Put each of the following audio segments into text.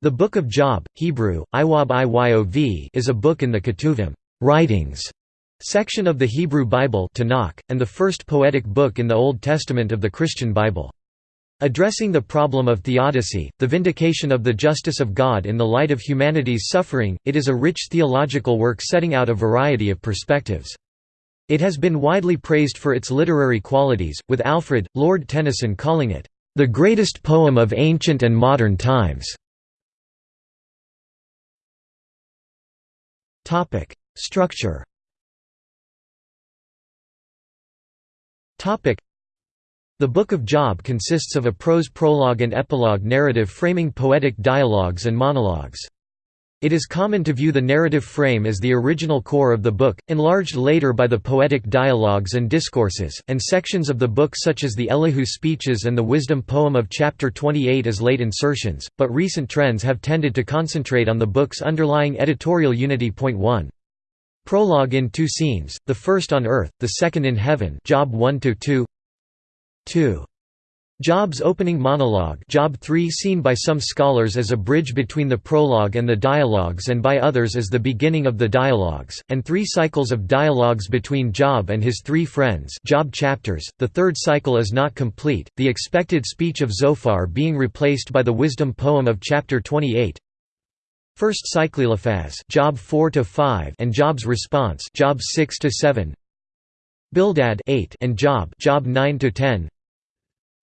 The Book of Job, Hebrew, Iwab Iyov is a book in the Ketuvim writings section of the Hebrew Bible Tanakh, and the first poetic book in the Old Testament of the Christian Bible. Addressing the problem of theodicy, the vindication of the justice of God in the light of humanity's suffering, it is a rich theological work setting out a variety of perspectives. It has been widely praised for its literary qualities, with Alfred, Lord Tennyson calling it, "...the greatest poem of ancient and modern times." Topic: Structure. Topic: The Book of Job consists of a prose prologue and epilogue narrative framing poetic dialogues and monologues. It is common to view the narrative frame as the original core of the book, enlarged later by the poetic dialogues and discourses, and sections of the book such as the Elihu speeches and the wisdom poem of chapter 28 as late insertions, but recent trends have tended to concentrate on the book's underlying editorial unity. Point 1. Prologue in two scenes, the first on earth, the second in heaven Job 1 2 2. Job's opening monologue Job 3 seen by some scholars as a bridge between the prologue and the dialogues and by others as the beginning of the dialogues, and three cycles of dialogues between Job and his three friends Job chapters. .The third cycle is not complete, the expected speech of Zophar being replaced by the wisdom poem of chapter 28. First cycle Eliphaz Job 4 5 and Job's response Job 6 7. Bildad 8 and Job Job 9 10.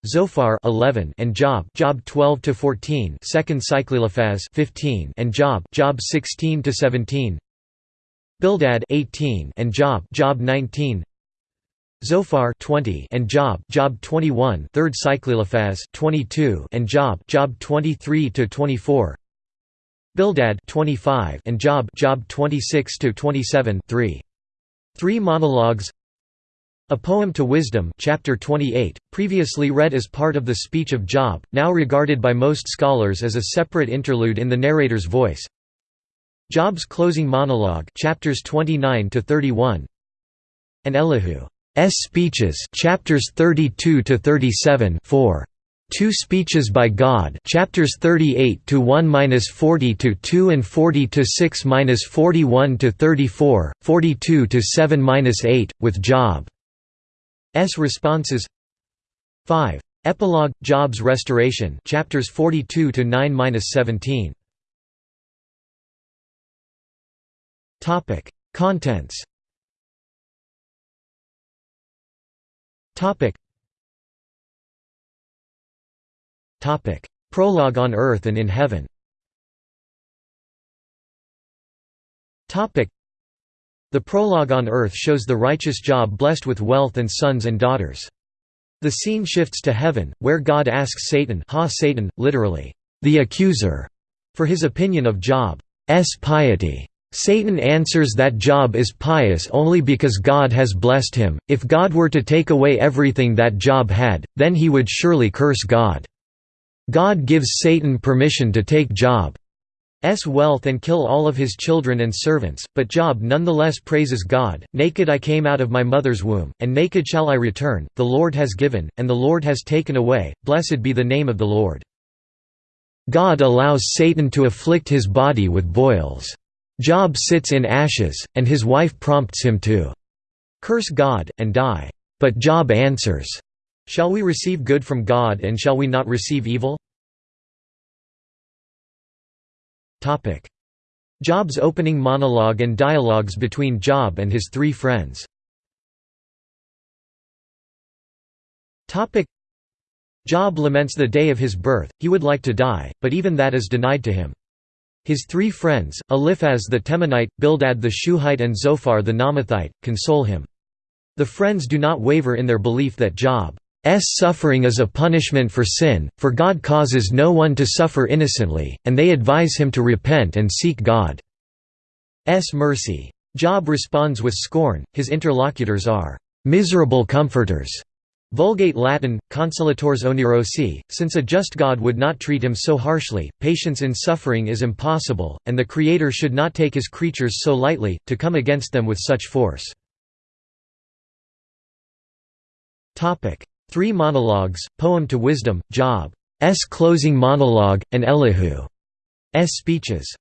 Zophar 11 and Job Job 12 to 14 second cycle Eliphaz 15 and Job Job 16 to 17 Bildad 18 and Job Job 19 Zophar 20 and Job Job 21 third cycle Eliphaz 22 and Job Job 23 to 24 Bildad 25 and Job Job 26 to 27 3 Three monologues a Poem to Wisdom chapter 28, previously read as part of the speech of Job, now regarded by most scholars as a separate interlude in the narrator's voice. Job's closing monologue chapters 29 to 31. And Elihu's speeches chapters 32 to 37 4. Two speeches by God chapters 38 to 1-40 to 2 and 40 to 6-41 to 34, 42 to 7-8 with Job S responses. 5. Epilogue Job's Restoration chapters 42 to 9-17 Topic. Contents. Topic. Topic. Prologue on earth and in heaven. Topic the prologue on earth shows the righteous Job blessed with wealth and sons and daughters. The scene shifts to heaven, where God asks Satan, ha Satan, literally, the accuser, for his opinion of Job's piety. Satan answers that Job is pious only because God has blessed him. If God were to take away everything that Job had, then he would surely curse God. God gives Satan permission to take Job. Wealth and kill all of his children and servants, but Job nonetheless praises God, Naked I came out of my mother's womb, and naked shall I return, the Lord has given, and the Lord has taken away, blessed be the name of the Lord. God allows Satan to afflict his body with boils. Job sits in ashes, and his wife prompts him to curse God, and die. But Job answers, Shall we receive good from God and shall we not receive evil? Job's opening monologue and dialogues between Job and his three friends Job laments the day of his birth, he would like to die, but even that is denied to him. His three friends, Eliphaz the Temanite, Bildad the Shuhite and Zophar the Naamathite, console him. The friends do not waver in their belief that Job suffering is a punishment for sin, for God causes no one to suffer innocently, and they advise him to repent and seek God's mercy. Job responds with scorn, his interlocutors are miserable comforters. Vulgate Latin, consolatores onerosi, since a just God would not treat him so harshly, patience in suffering is impossible, and the Creator should not take his creatures so lightly, to come against them with such force. Three monologues, Poem to Wisdom, Job's closing monologue, and Elihu's speeches.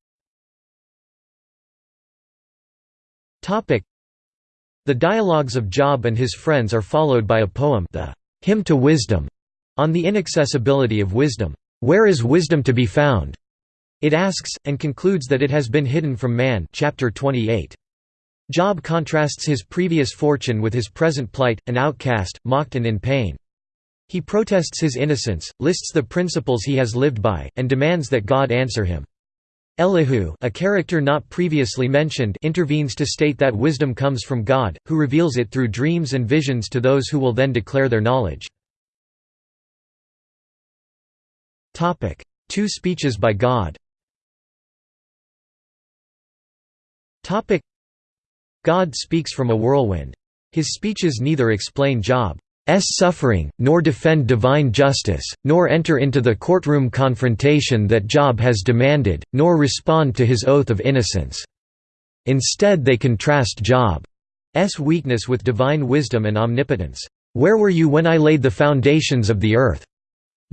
The dialogues of Job and his friends are followed by a poem the Hymn to Wisdom, on the inaccessibility of wisdom. Where is wisdom to be found? It asks, and concludes that it has been hidden from man chapter 28. Job contrasts his previous fortune with his present plight, an outcast, mocked and in pain. He protests his innocence, lists the principles he has lived by, and demands that God answer him. Elihu a character not previously mentioned intervenes to state that wisdom comes from God, who reveals it through dreams and visions to those who will then declare their knowledge. Two speeches by God God speaks from a whirlwind. His speeches neither explain Job's suffering, nor defend divine justice, nor enter into the courtroom confrontation that Job has demanded, nor respond to his oath of innocence. Instead they contrast Job's weakness with divine wisdom and omnipotence. "'Where were you when I laid the foundations of the earth?'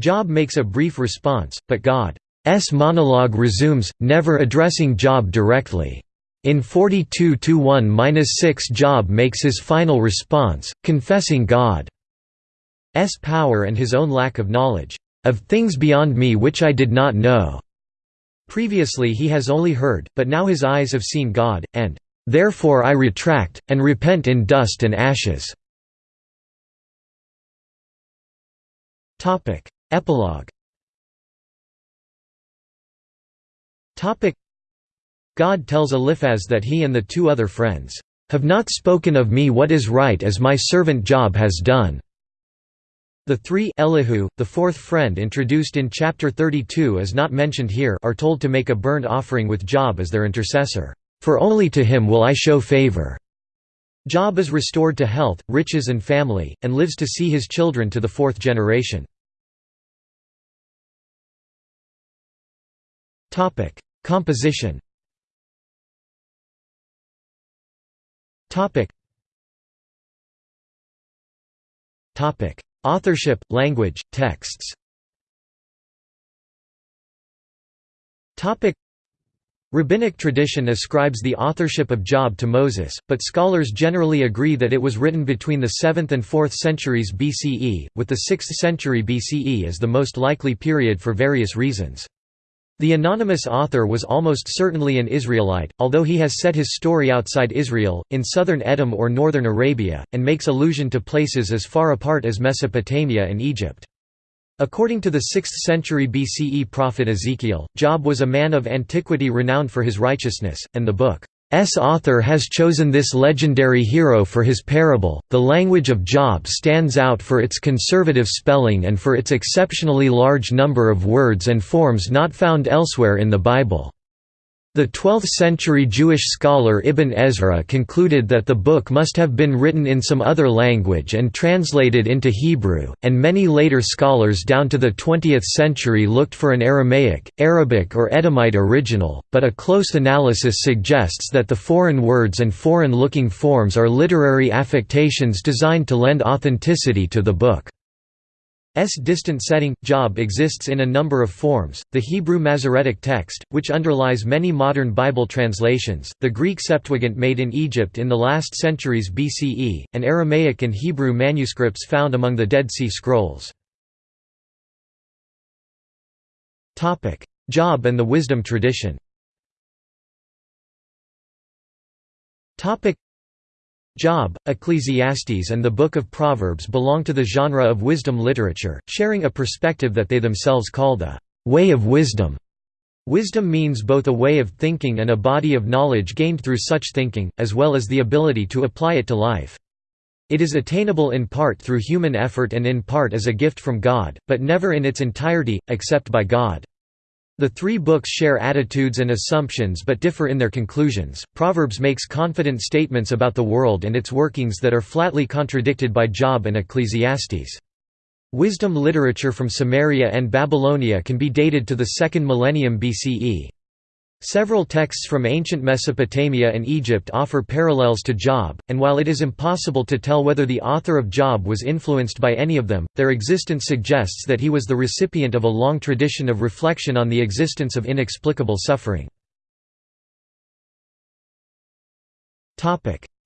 Job makes a brief response, but God's monologue resumes, never addressing Job directly. In 42-1-6 Job makes his final response, confessing God's power and his own lack of knowledge, "...of things beyond me which I did not know." Previously he has only heard, but now his eyes have seen God, and, "...therefore I retract, and repent in dust and ashes." Epilogue God tells Eliphaz that he and the two other friends, "...have not spoken of me what is right as my servant Job has done." The three Elihu, the fourth friend introduced in chapter 32 is not mentioned here are told to make a burnt offering with Job as their intercessor, "...for only to him will I show favor." Job is restored to health, riches and family, and lives to see his children to the fourth generation. Topic: Composition. Topic. Topic: Authorship, language, texts. Topic. Rabbinic tradition ascribes the authorship of Job to Moses, but scholars generally agree that it was written between the 7th and 4th centuries BCE, with the 6th century BCE as the most likely period for various reasons. The anonymous author was almost certainly an Israelite, although he has set his story outside Israel, in southern Edom or northern Arabia, and makes allusion to places as far apart as Mesopotamia and Egypt. According to the 6th century BCE prophet Ezekiel, Job was a man of antiquity renowned for his righteousness, and the book S author has chosen this legendary hero for his parable. The language of Job stands out for its conservative spelling and for its exceptionally large number of words and forms not found elsewhere in the Bible. The 12th-century Jewish scholar Ibn Ezra concluded that the book must have been written in some other language and translated into Hebrew, and many later scholars down to the 20th century looked for an Aramaic, Arabic or Edomite original, but a close analysis suggests that the foreign words and foreign-looking forms are literary affectations designed to lend authenticity to the book. S distant setting, Job exists in a number of forms, the Hebrew Masoretic text, which underlies many modern Bible translations, the Greek Septuagint made in Egypt in the last centuries BCE, and Aramaic and Hebrew manuscripts found among the Dead Sea Scrolls. Topic: Job and the wisdom tradition Job, Ecclesiastes and the Book of Proverbs belong to the genre of wisdom literature, sharing a perspective that they themselves call the way of wisdom. Wisdom means both a way of thinking and a body of knowledge gained through such thinking, as well as the ability to apply it to life. It is attainable in part through human effort and in part as a gift from God, but never in its entirety, except by God. The three books share attitudes and assumptions but differ in their conclusions. Proverbs makes confident statements about the world and its workings that are flatly contradicted by Job and Ecclesiastes. Wisdom literature from Sumeria and Babylonia can be dated to the second millennium BCE. Several texts from ancient Mesopotamia and Egypt offer parallels to Job, and while it is impossible to tell whether the author of Job was influenced by any of them, their existence suggests that he was the recipient of a long tradition of reflection on the existence of inexplicable suffering.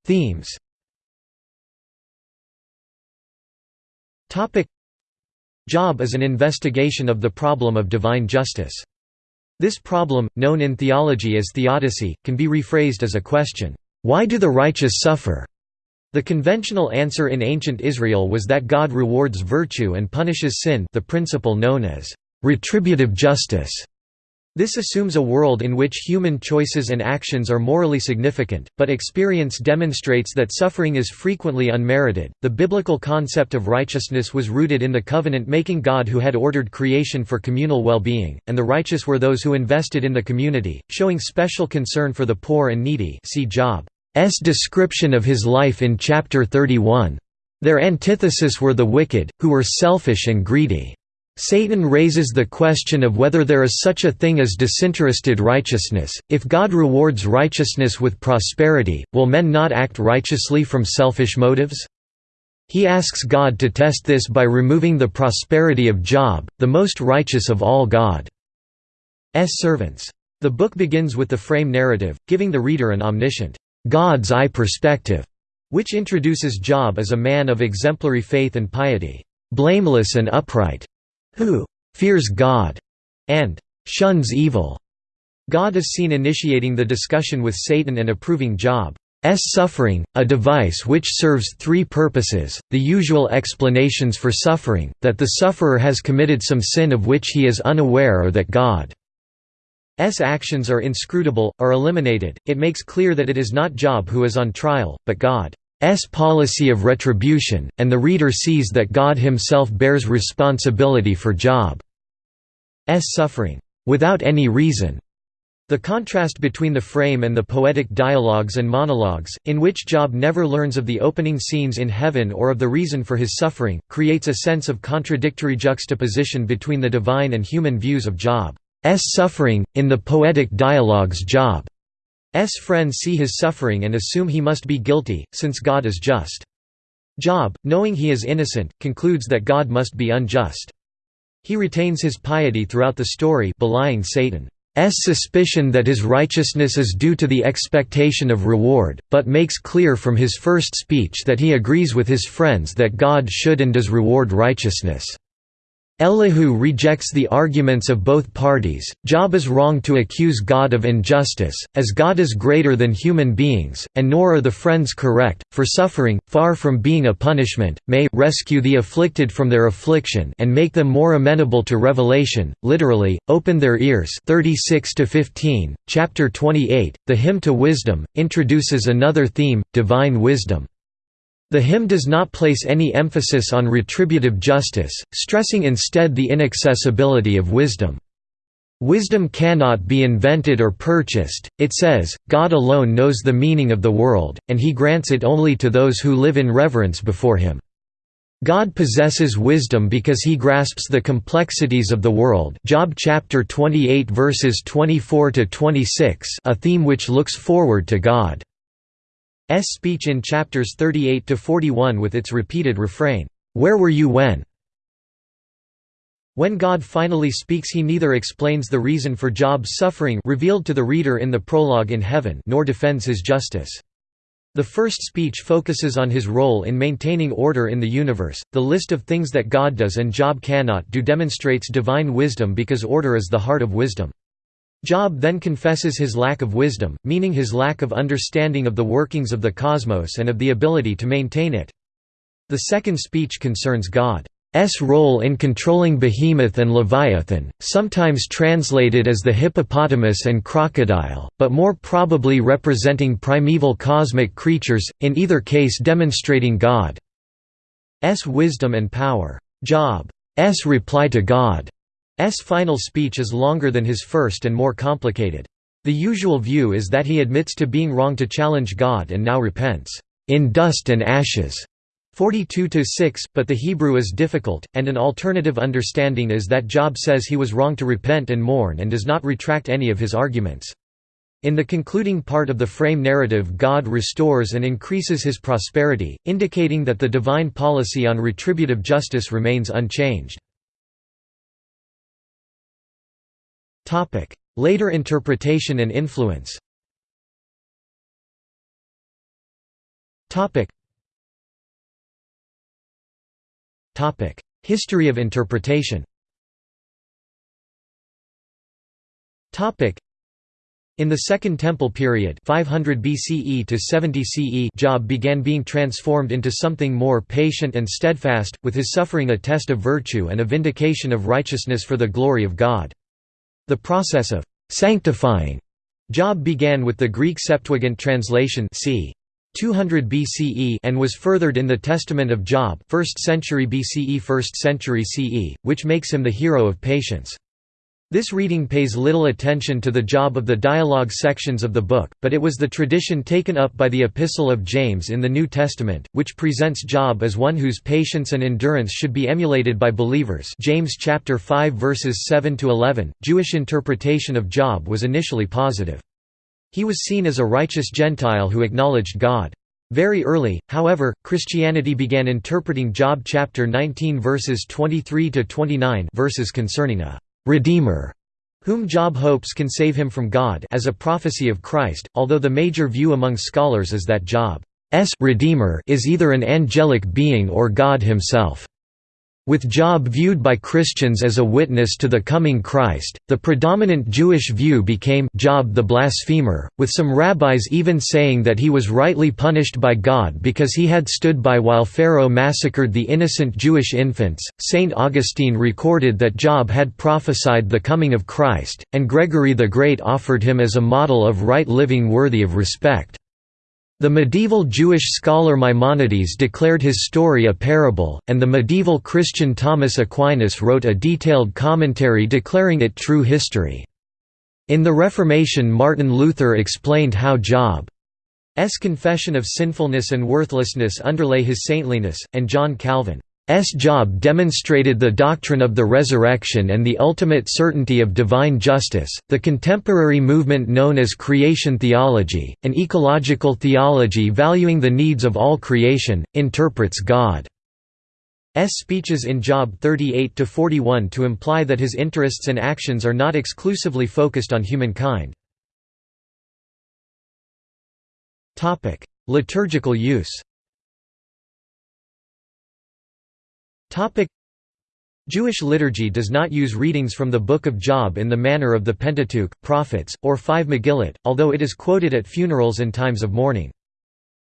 Themes Job is an investigation of the problem of divine justice. This problem, known in theology as theodicy, can be rephrased as a question, "'Why do the righteous suffer?' The conventional answer in ancient Israel was that God rewards virtue and punishes sin the principle known as retributive justice. This assumes a world in which human choices and actions are morally significant, but experience demonstrates that suffering is frequently unmerited. The biblical concept of righteousness was rooted in the covenant making God who had ordered creation for communal well being, and the righteous were those who invested in the community, showing special concern for the poor and needy. See Job's description of his life in chapter 31. Their antithesis were the wicked, who were selfish and greedy. Satan raises the question of whether there is such a thing as disinterested righteousness. If God rewards righteousness with prosperity, will men not act righteously from selfish motives? He asks God to test this by removing the prosperity of Job, the most righteous of all God's servants. The book begins with the frame narrative, giving the reader an omniscient, God's eye perspective, which introduces Job as a man of exemplary faith and piety, blameless and upright who fears God and shuns evil. God is seen initiating the discussion with Satan and approving Job's suffering, a device which serves three purposes, the usual explanations for suffering, that the sufferer has committed some sin of which he is unaware or that God's actions are inscrutable, are eliminated, it makes clear that it is not Job who is on trial, but God. S policy of retribution, and the reader sees that God himself bears responsibility for Job's suffering, without any reason. The contrast between the frame and the poetic dialogues and monologues, in which Job never learns of the opening scenes in heaven or of the reason for his suffering, creates a sense of contradictory juxtaposition between the divine and human views of Job's suffering. In the poetic dialogues Job S friends see his suffering and assume he must be guilty, since God is just. Job, knowing he is innocent, concludes that God must be unjust. He retains his piety throughout the story belying Satan's suspicion that his righteousness is due to the expectation of reward, but makes clear from his first speech that he agrees with his friends that God should and does reward righteousness. Elihu rejects the arguments of both parties. Job is wrong to accuse God of injustice, as God is greater than human beings, and nor are the friends correct, for suffering, far from being a punishment, may rescue the afflicted from their affliction and make them more amenable to revelation, literally, open their ears 36 15. Chapter 28, the Hymn to Wisdom, introduces another theme, divine wisdom. The hymn does not place any emphasis on retributive justice, stressing instead the inaccessibility of wisdom. Wisdom cannot be invented or purchased, it says, God alone knows the meaning of the world, and he grants it only to those who live in reverence before him. God possesses wisdom because he grasps the complexities of the world Job chapter 28 verses 24 to 26 a theme which looks forward to God speech in chapters 38 to 41 with its repeated refrain, "Where were you when?" When God finally speaks he neither explains the reason for Job's suffering revealed to the reader in the prologue in heaven nor defends his justice. The first speech focuses on his role in maintaining order in the universe. The list of things that God does and Job cannot do demonstrates divine wisdom because order is the heart of wisdom. Job then confesses his lack of wisdom, meaning his lack of understanding of the workings of the cosmos and of the ability to maintain it. The second speech concerns God's role in controlling Behemoth and Leviathan, sometimes translated as the hippopotamus and crocodile, but more probably representing primeval cosmic creatures, in either case demonstrating God's wisdom and power. Job's reply to God S final speech is longer than his first and more complicated. The usual view is that he admits to being wrong to challenge God and now repents, "...in dust and ashes." 42–6, but the Hebrew is difficult, and an alternative understanding is that Job says he was wrong to repent and mourn and does not retract any of his arguments. In the concluding part of the frame narrative God restores and increases his prosperity, indicating that the divine policy on retributive justice remains unchanged. Later interpretation and influence. History of interpretation. In the Second Temple period 500 BCE to 70 CE Job began being transformed into something more patient and steadfast, with his suffering a test of virtue and a vindication of righteousness for the glory of God. The process of «sanctifying» Job began with the Greek Septuagint translation c. 200 BCE and was furthered in the Testament of Job 1st century BCE 1st century CE, which makes him the hero of patience. This reading pays little attention to the job of the dialogue sections of the book, but it was the tradition taken up by the Epistle of James in the New Testament, which presents Job as one whose patience and endurance should be emulated by believers. James chapter 5 verses 7 to 11. Jewish interpretation of Job was initially positive. He was seen as a righteous Gentile who acknowledged God. Very early, however, Christianity began interpreting Job chapter 19 verses 23 to 29 verses concerning a Redeemer, whom Job hopes can save him from God as a prophecy of Christ, although the major view among scholars is that Job's Redeemer is either an angelic being or God himself. With Job viewed by Christians as a witness to the coming Christ, the predominant Jewish view became Job the blasphemer, with some rabbis even saying that he was rightly punished by God because he had stood by while Pharaoh massacred the innocent Jewish infants. Saint Augustine recorded that Job had prophesied the coming of Christ, and Gregory the Great offered him as a model of right living worthy of respect. The medieval Jewish scholar Maimonides declared his story a parable, and the medieval Christian Thomas Aquinas wrote a detailed commentary declaring it true history. In the Reformation Martin Luther explained how Job's confession of sinfulness and worthlessness underlay his saintliness, and John Calvin S. Job demonstrated the doctrine of the resurrection and the ultimate certainty of divine justice. The contemporary movement known as creation theology, an ecological theology valuing the needs of all creation, interprets God's speeches in Job 38 to 41 to imply that his interests and actions are not exclusively focused on humankind. Liturgical use. Jewish liturgy does not use readings from the Book of Job in the manner of the Pentateuch, Prophets, or five Megillot, although it is quoted at funerals and times of mourning.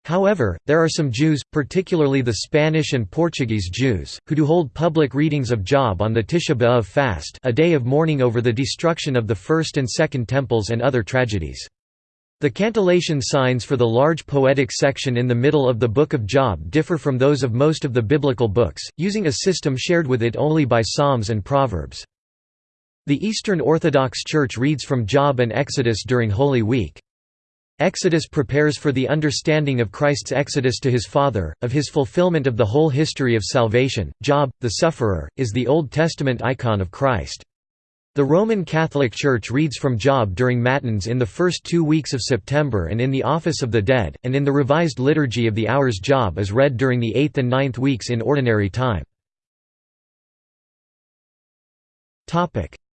However, there are some Jews, particularly the Spanish and Portuguese Jews, who do hold public readings of Job on the Tisha B'Av fast a day of mourning over the destruction of the First and Second Temples and other tragedies. The cantillation signs for the large poetic section in the middle of the Book of Job differ from those of most of the biblical books, using a system shared with it only by Psalms and Proverbs. The Eastern Orthodox Church reads from Job and Exodus during Holy Week. Exodus prepares for the understanding of Christ's exodus to his Father, of his fulfillment of the whole history of salvation. Job, the sufferer, is the Old Testament icon of Christ. The Roman Catholic Church reads from Job during Matins in the first two weeks of September and in the Office of the Dead, and in the Revised Liturgy of the Hours Job is read during the eighth and ninth weeks in Ordinary Time.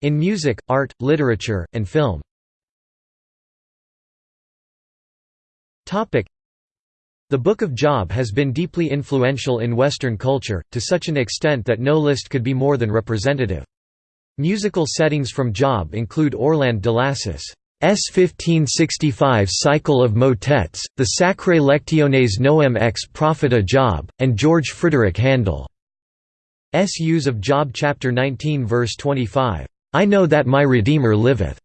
In music, art, literature, and film the Book of Job has been deeply influential in Western culture, to such an extent that no list could be more than representative. Musical settings from Job include Orlande de Lassus' 1565 cycle of motets, the Sacrae Lectiones Novem ex Propheta Job, and George Frideric Handel's use of Job chapter 19 verse 25, "'I know that my Redeemer liveth'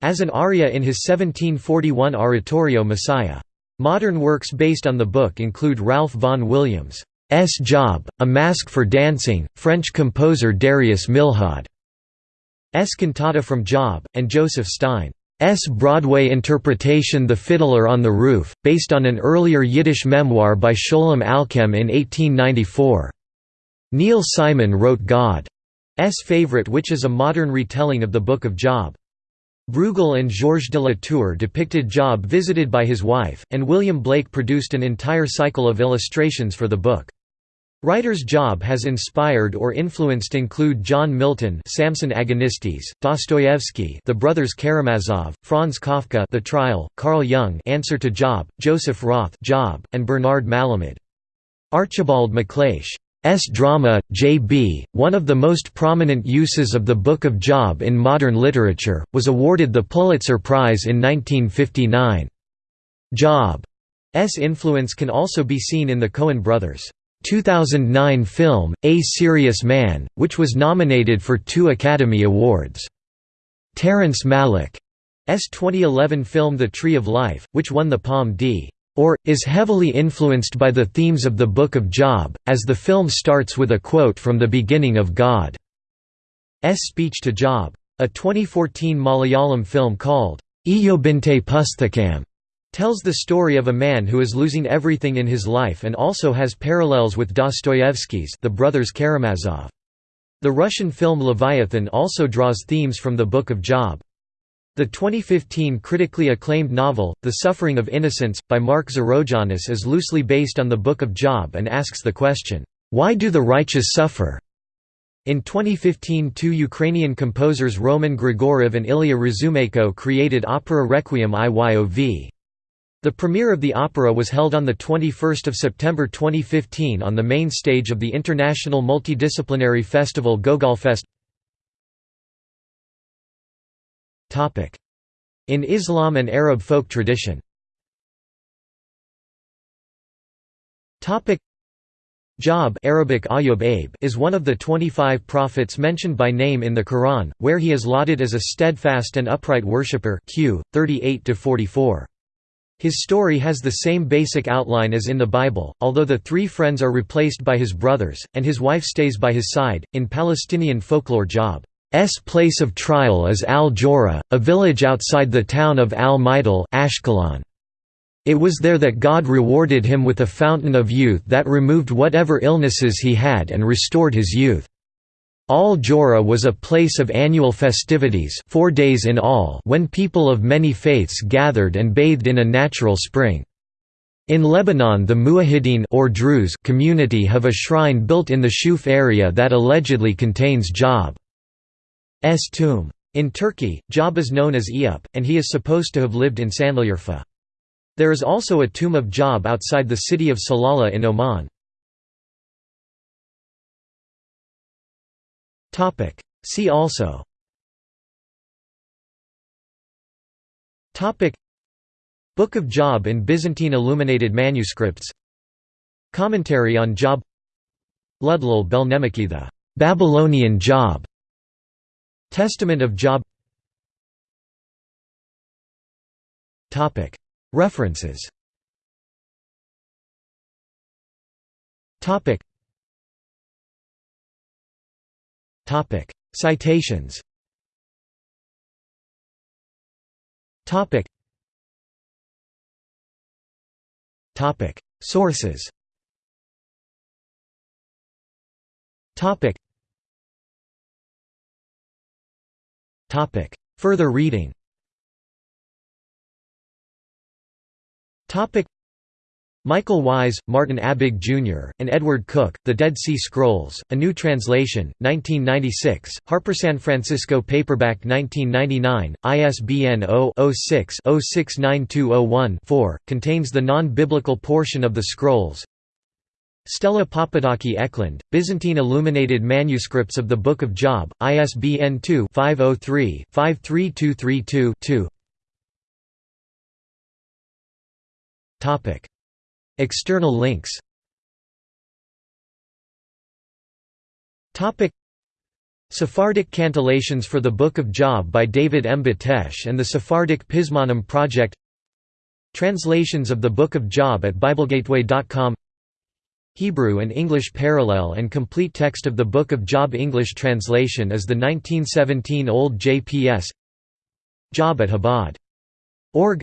as an aria in his 1741 oratorio Messiah. Modern works based on the book include Ralph Vaughan Williams' S. Job, A Masque for Dancing, French composer Darius Milhaud S cantata from Job, and Joseph Stein's Broadway interpretation The Fiddler on the Roof, based on an earlier Yiddish memoir by Sholem Aleichem in 1894. Neil Simon wrote God's Favorite which is a modern retelling of the Book of Job. Bruegel and Georges de la Tour depicted Job visited by his wife, and William Blake produced an entire cycle of illustrations for the book. Writers' Job has inspired or influenced include John Milton, Samson Agonistes, Dostoevsky, The Brothers Karamazov, Franz Kafka, The Trial, Carl Jung, Answer to Job, Joseph Roth, Job, and Bernard Malamud. Archibald MacLeish's drama, J.B., one of the most prominent uses of the Book of Job in modern literature, was awarded the Pulitzer Prize in 1959. Job's influence can also be seen in the Coen brothers' 2009 film, A Serious Man, which was nominated for two Academy Awards. Terrence Malick's 2011 film The Tree of Life, which won the Palme d or, is heavily influenced by the themes of the Book of Job, as the film starts with a quote from the beginning of God's speech to Job. A 2014 Malayalam film called, Iyobinte Pusthakam, tells the story of a man who is losing everything in his life and also has parallels with Dostoevsky's The Brothers Karamazov. The Russian film Leviathan also draws themes from the Book of Job. The 2015 critically acclaimed novel, The Suffering of Innocence, by Mark Zorogiannis is loosely based on the Book of Job and asks the question, "'Why do the righteous suffer?' In 2015 two Ukrainian composers Roman Grigoriev and Ilya Razumenko created opera Requiem Iyov. The premiere of the opera was held on 21 September 2015 on the main stage of the international multidisciplinary festival Gogolfest In Islam and Arab folk tradition Job Arabic Ayub is one of the 25 prophets mentioned by name in the Quran, where he is lauded as a steadfast and upright worshipper Q. 38–44. His story has the same basic outline as in the Bible, although the three friends are replaced by his brothers, and his wife stays by his side. In Palestinian folklore Job S place of trial is Al-Jora, a village outside the town of Al-Majdal Ashkelon. It was there that God rewarded him with a fountain of youth that removed whatever illnesses he had and restored his youth. Al-Jora was a place of annual festivities four days in all when people of many faiths gathered and bathed in a natural spring. In Lebanon the Muwahhideen or Druze community have a shrine built in the Shuf area that allegedly contains Job. S tomb. In Turkey, Job is known as Eyüp, and he is supposed to have lived in Sanliurfa. There is also a tomb of Job outside the city of Salalah in Oman. See also. Book of Job in Byzantine illuminated manuscripts. Commentary on Job. Ludlul Belnemaki the Babylonian Job. Testament of Job. References Citations. Sources. Topic. Further reading. Topic. Michael Wise, Martin Abegg Jr., and Edward Cook, The Dead Sea Scrolls, A New Translation, 1996, Harper San Francisco Paperback 1999, ISBN 0-06-069201-4, contains the non-biblical portion of the scrolls, Stella Papadaki Eklund, Byzantine Illuminated Manuscripts of the Book of Job, ISBN 2-503-53232-2 External links. Sephardic cantillations for the Book of Job by David M. Batesh and the Sephardic Pizmonim Project. Translations of the Book of Job at BibleGateway.com Hebrew and English parallel and complete text of the Book of Job English translation is the 1917 Old JPS Job at Chabad. Org.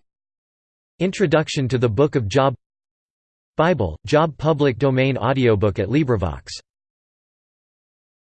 Introduction to the Book of Job Bible, Job public domain audiobook at LibriVox